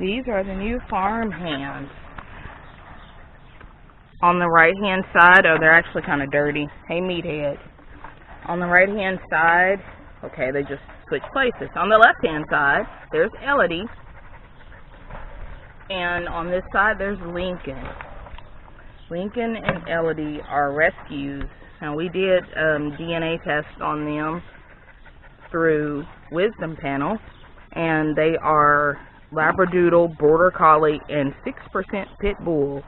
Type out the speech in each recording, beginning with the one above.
These are the new farm hands. On the right hand side, oh, they're actually kind of dirty. Hey, meathead. On the right hand side, okay, they just switched places. On the left hand side, there's Elodie. And on this side, there's Lincoln. Lincoln and Elodie are rescues. Now, we did um, DNA tests on them through Wisdom Panel, and they are Labradoodle, Border Collie, and 6% Pit Bull.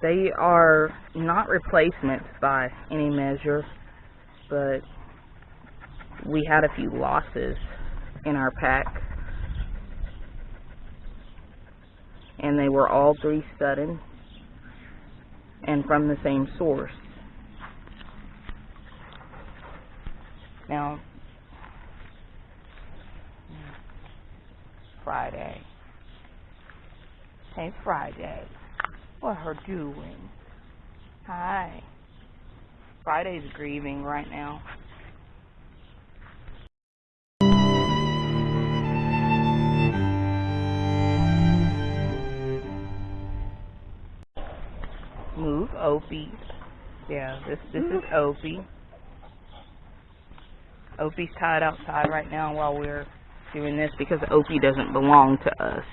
They are not replacements by any measure, but we had a few losses in our pack. And they were all three sudden and from the same source. Now, Friday. Hey, Friday. What her doing? Hi. Friday's grieving right now. Move Opie. Yeah, this this is Opie. Opie's tied outside right now while we're doing this because Opie doesn't belong to us.